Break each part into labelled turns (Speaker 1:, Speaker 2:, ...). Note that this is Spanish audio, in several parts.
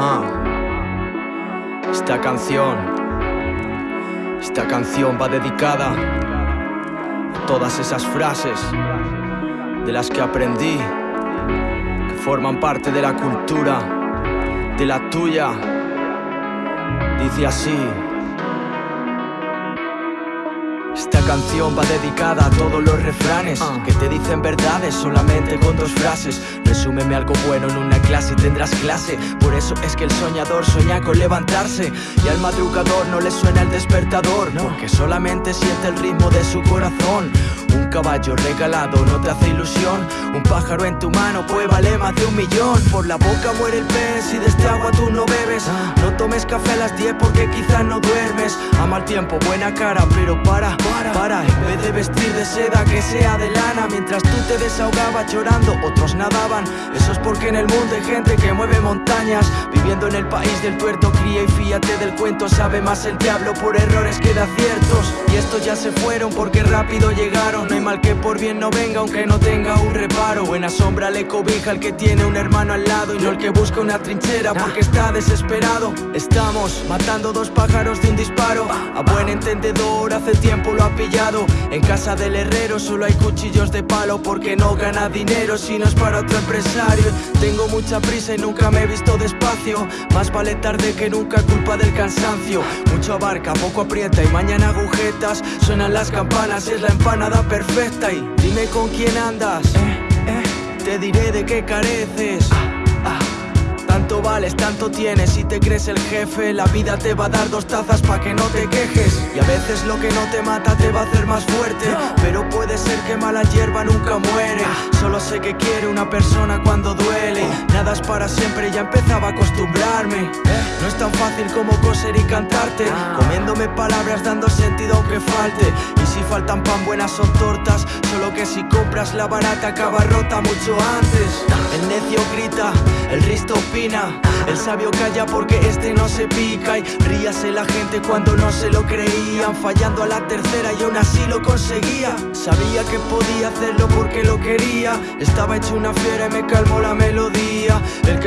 Speaker 1: Ajá. Esta canción, esta canción va dedicada a todas esas frases de las que aprendí, que forman parte de la cultura, de la tuya. Dice así. Esta canción va dedicada a todos los refranes que te dicen verdades solamente con dos frases. Resúmeme algo bueno en una clase y tendrás clase. Por eso es que el soñador sueña con levantarse y al madrugador no le suena el despertador, porque solamente siente el ritmo de su corazón. Un caballo regalado no te hace ilusión. Un pájaro en tu mano puede valer más de un millón. Por la boca muere el pez y de este agua tú no bebes. No tomes café a las 10 porque quizás no duermes. Ama el tiempo, buena cara, pero para, para, para. De vestir de seda, que sea de lana. Mientras tú te desahogabas llorando, otros nadaban. Eso es porque en el mundo hay gente que mueve montañas. Viviendo en el país del tuerto, cría y fíate del cuento. Sabe más el diablo por errores que de aciertos. Estos ya se fueron porque rápido llegaron. No hay mal que por bien no venga, aunque no tenga un reparo. Buena sombra le cobija al que tiene un hermano al lado. Y no el que busca una trinchera porque está desesperado. Estamos matando dos pájaros de un disparo. A buen entendedor, hace tiempo lo ha pillado. En casa del herrero solo hay cuchillos de palo porque no gana dinero si no es para otro empresario. Tengo mucha prisa y nunca me he visto despacio. Más vale tarde que nunca, culpa del cansancio. Mucho abarca, poco aprieta y mañana Suenan las campanas y es la empanada perfecta. Y dime con quién andas. Te diré de qué careces. Tanto vales, tanto tienes y te crees el jefe La vida te va a dar dos tazas pa' que no te quejes. Y a veces lo que no te mata te va a hacer más fuerte. Pero puede ser que mala hierba nunca muere. Solo sé que quiere una persona cuando duele. Nada es para siempre, ya empezaba a acostumbrarme No es tan fácil como coser y cantarte. Comiéndome palabras dando sentido aunque falte. Y si faltan pan buenas son tortas. Solo que si compras la barata acaba rota mucho antes. El necio grita, el risto opina. El sabio calla porque este no se pica. Y ríase la gente cuando no se lo creían. Fallando a la tercera y aún así lo conseguía. Sabía que podía hacerlo porque lo quería. Estaba hecho una fiera y me calmó la melodía. El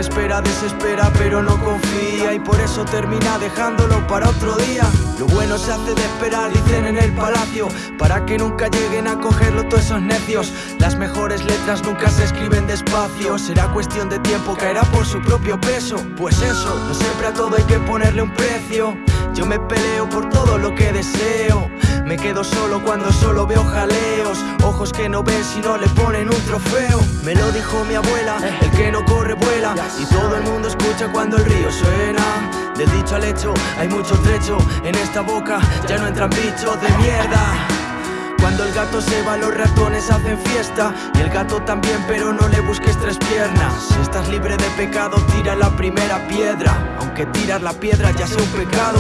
Speaker 1: espera desespera pero no confía. Y por eso termina dejándolo para otro día. Lo bueno se hace de esperar, dicen en el palacio Para que nunca lleguen a cogerlo todos esos necios. Las mejores letras nunca se escriben despacio. Será cuestión de tiempo, caerá por su propio peso. Pues eso, no siempre a todo hay que ponerle un precio. Yo me peleo por todo lo que deseo. Me quedo solo cuando solo veo jaleos. Ojos que no ven si no le ponen un trofeo Me lo dijo mi abuela, el que no corre vuela Y todo el mundo escucha cuando el río suena Del dicho al hecho hay mucho trecho En esta boca ya no entran bichos de mierda cuando el gato se va, los ratones hacen fiesta. Y el gato también, pero no le busques tres piernas. Si estás libre de pecado, tira la primera piedra. Aunque tirar la piedra ya sea un pecado.